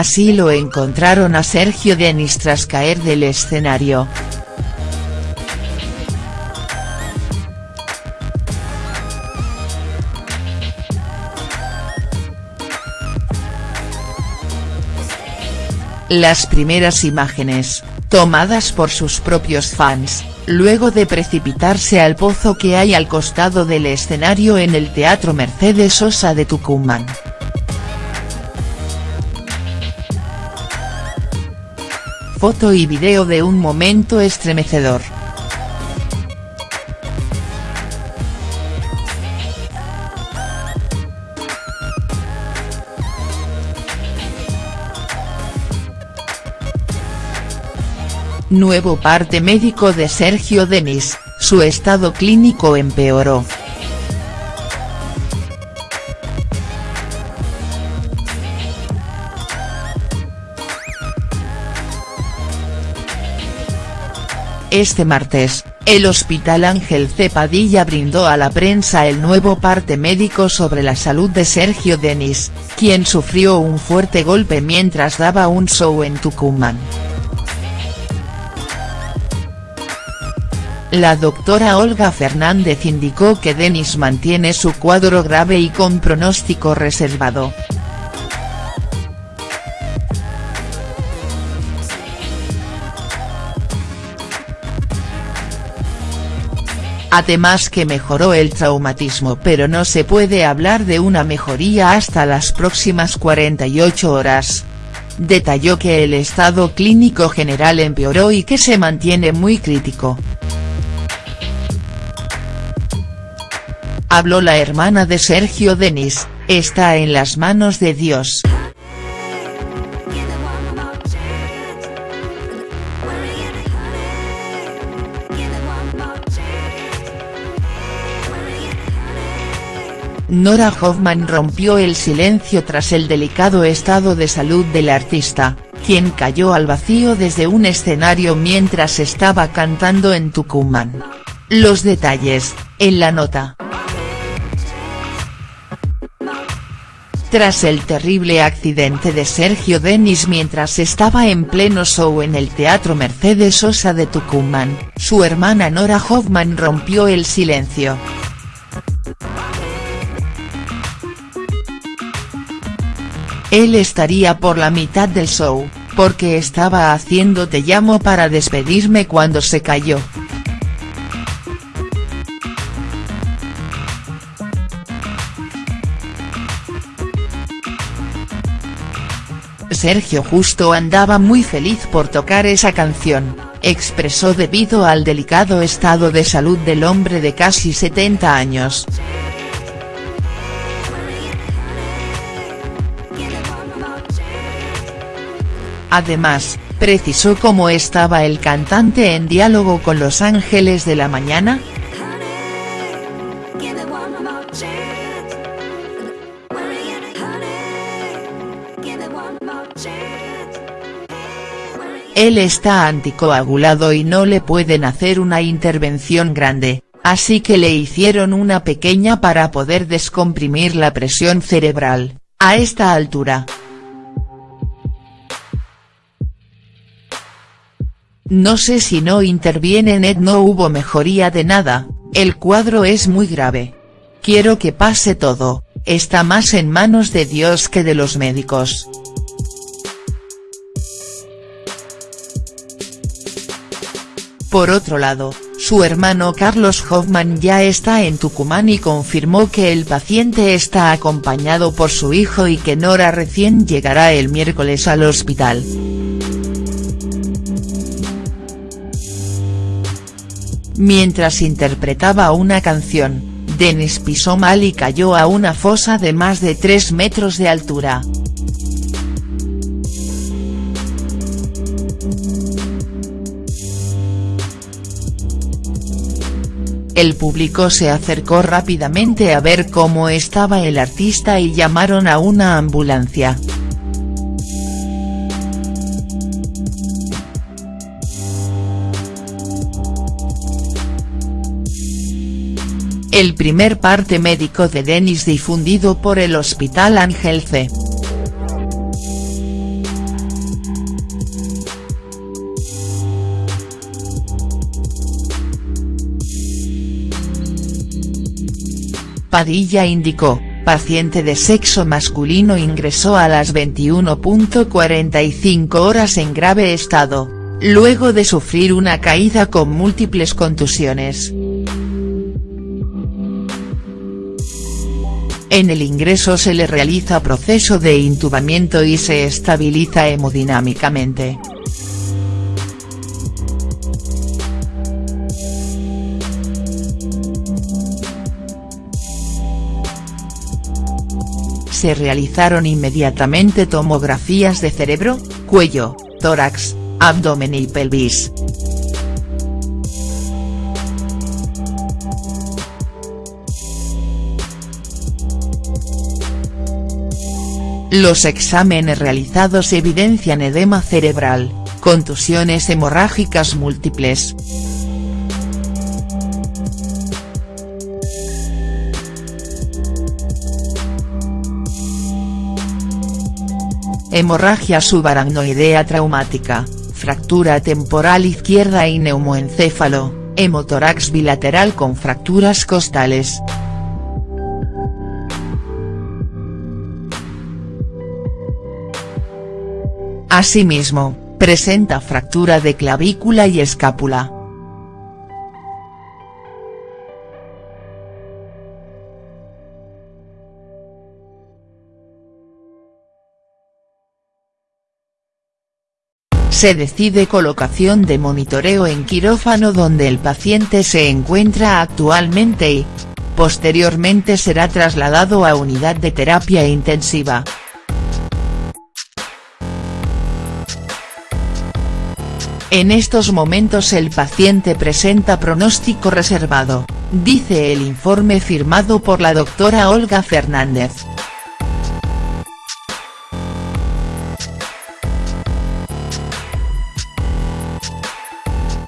Así lo encontraron a Sergio Denis tras caer del escenario. Las primeras imágenes, tomadas por sus propios fans, luego de precipitarse al pozo que hay al costado del escenario en el Teatro Mercedes Sosa de Tucumán. Foto y video de un momento estremecedor. Nuevo parte médico de Sergio Denis, su estado clínico empeoró. Este martes, el Hospital Ángel Cepadilla brindó a la prensa el nuevo parte médico sobre la salud de Sergio Denis, quien sufrió un fuerte golpe mientras daba un show en Tucumán. La doctora Olga Fernández indicó que Denis mantiene su cuadro grave y con pronóstico reservado. Además que mejoró el traumatismo pero no se puede hablar de una mejoría hasta las próximas 48 horas. Detalló que el estado clínico general empeoró y que se mantiene muy crítico. Habló la hermana de Sergio Denis, está en las manos de Dios. Nora Hoffman rompió el silencio tras el delicado estado de salud del artista, quien cayó al vacío desde un escenario mientras estaba cantando en Tucumán. Los detalles, en la nota. Tras el terrible accidente de Sergio Denis mientras estaba en pleno show en el Teatro Mercedes Sosa de Tucumán, su hermana Nora Hoffman rompió el silencio. Él estaría por la mitad del show, porque estaba haciendo Te llamo para despedirme cuando se cayó. Sergio justo andaba muy feliz por tocar esa canción, expresó debido al delicado estado de salud del hombre de casi 70 años. Además, precisó cómo estaba el cantante en diálogo con Los Ángeles de la Mañana, Él está anticoagulado y no le pueden hacer una intervención grande, así que le hicieron una pequeña para poder descomprimir la presión cerebral, a esta altura. No sé si no interviene Ed no hubo mejoría de nada, el cuadro es muy grave. Quiero que pase todo, está más en manos de Dios que de los médicos. Por otro lado, su hermano Carlos Hoffman ya está en Tucumán y confirmó que el paciente está acompañado por su hijo y que Nora recién llegará el miércoles al hospital. Mientras interpretaba una canción, Denis pisó mal y cayó a una fosa de más de 3 metros de altura. El público se acercó rápidamente a ver cómo estaba el artista y llamaron a una ambulancia. el primer parte médico de Denis difundido por el Hospital Ángel C. Padilla indicó, paciente de sexo masculino ingresó a las 21.45 horas en grave estado, luego de sufrir una caída con múltiples contusiones. En el ingreso se le realiza proceso de intubamiento y se estabiliza hemodinámicamente. Se realizaron inmediatamente tomografías de cerebro, cuello, tórax, abdomen y pelvis. Los exámenes realizados evidencian edema cerebral, contusiones hemorrágicas múltiples. Hemorragia subaracnoidea traumática, fractura temporal izquierda y neumoencéfalo, hemotórax bilateral con fracturas costales. Asimismo, presenta fractura de clavícula y escápula. Se decide colocación de monitoreo en quirófano donde el paciente se encuentra actualmente y, posteriormente será trasladado a unidad de terapia intensiva. En estos momentos el paciente presenta pronóstico reservado, dice el informe firmado por la doctora Olga Fernández.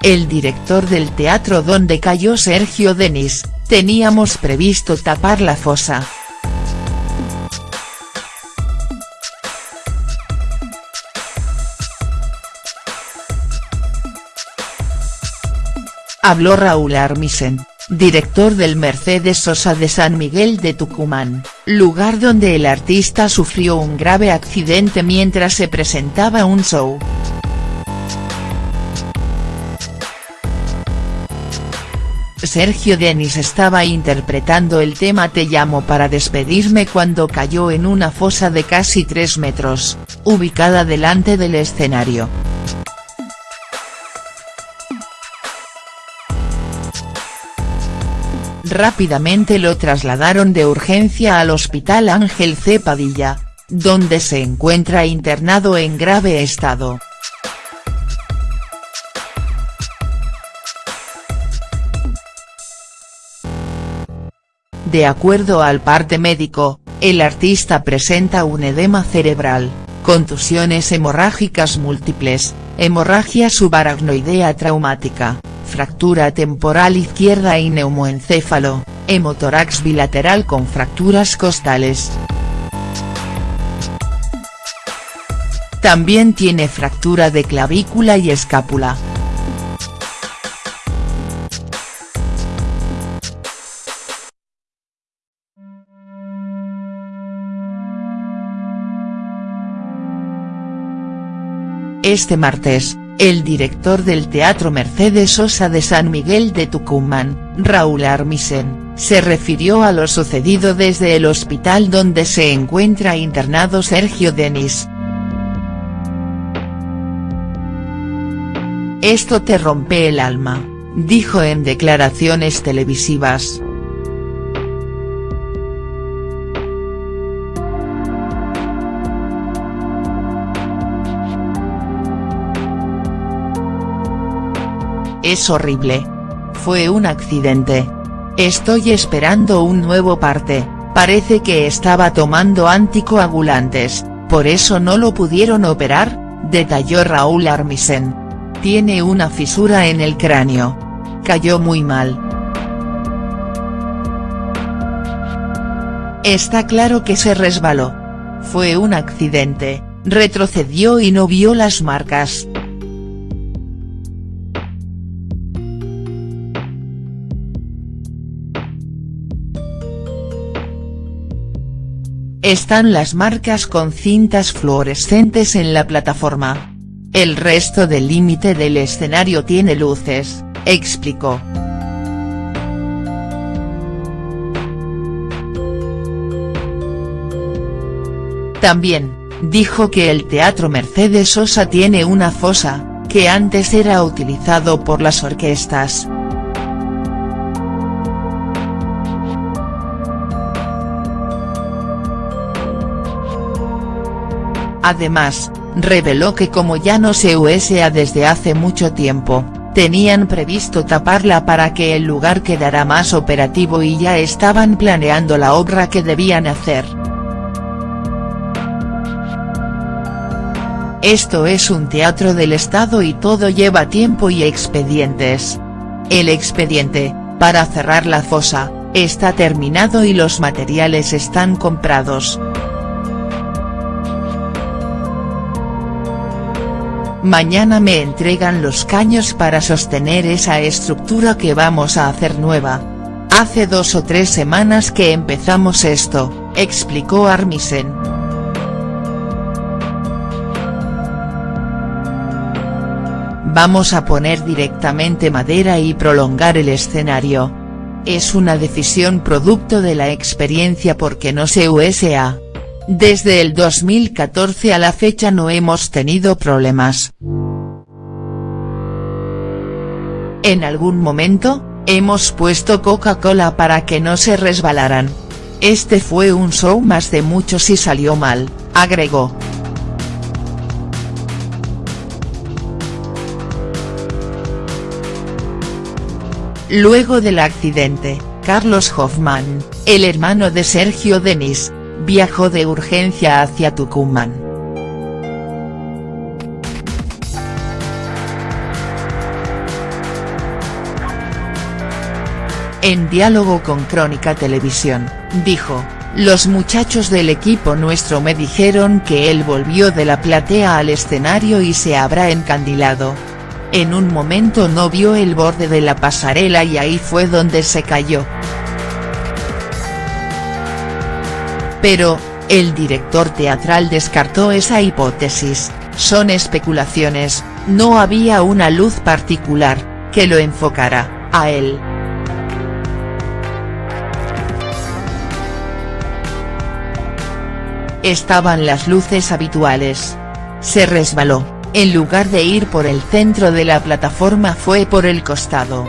El director del teatro donde cayó Sergio Denis, teníamos previsto tapar la fosa. Habló Raúl Armisen, director del Mercedes Sosa de San Miguel de Tucumán, lugar donde el artista sufrió un grave accidente mientras se presentaba un show. Sergio Denis estaba interpretando el tema Te llamo para despedirme cuando cayó en una fosa de casi 3 metros, ubicada delante del escenario. Rápidamente lo trasladaron de urgencia al Hospital Ángel C. Padilla, donde se encuentra internado en grave estado. De acuerdo al parte médico, el artista presenta un edema cerebral, contusiones hemorrágicas múltiples, hemorragia subaracnoidea traumática, fractura temporal izquierda y neumoencéfalo, hemotórax bilateral con fracturas costales. También tiene fractura de clavícula y escápula. Este martes, el director del Teatro Mercedes Sosa de San Miguel de Tucumán, Raúl Armisen, se refirió a lo sucedido desde el hospital donde se encuentra internado Sergio Denis. Esto te rompe el alma, dijo en declaraciones televisivas. Es horrible. Fue un accidente. Estoy esperando un nuevo parte, parece que estaba tomando anticoagulantes, por eso no lo pudieron operar, detalló Raúl Armisen. Tiene una fisura en el cráneo. Cayó muy mal. Está claro que se resbaló. Fue un accidente, retrocedió y no vio las marcas. Están las marcas con cintas fluorescentes en la plataforma. El resto del límite del escenario tiene luces, explicó. También, dijo que el Teatro Mercedes Sosa tiene una fosa, que antes era utilizado por las orquestas. Además, reveló que como ya no se USA desde hace mucho tiempo, tenían previsto taparla para que el lugar quedara más operativo y ya estaban planeando la obra que debían hacer. Esto es un teatro del Estado y todo lleva tiempo y expedientes. El expediente, para cerrar la fosa, está terminado y los materiales están comprados. Mañana me entregan los caños para sostener esa estructura que vamos a hacer nueva. Hace dos o tres semanas que empezamos esto, explicó Armisen. Vamos a poner directamente madera y prolongar el escenario. Es una decisión producto de la experiencia porque no se USA. Desde el 2014 a la fecha no hemos tenido problemas. En algún momento, hemos puesto Coca-Cola para que no se resbalaran. Este fue un show más de muchos y salió mal, agregó. Luego del accidente, Carlos Hoffman, el hermano de Sergio Denis, viajó de urgencia hacia Tucumán. En diálogo con Crónica Televisión, dijo, los muchachos del equipo nuestro me dijeron que él volvió de la platea al escenario y se habrá encandilado, en un momento no vio el borde de la pasarela y ahí fue donde se cayó. Pero, el director teatral descartó esa hipótesis, son especulaciones, no había una luz particular, que lo enfocara, a él. Estaban las luces habituales. Se resbaló en lugar de ir por el centro de la plataforma fue por el costado.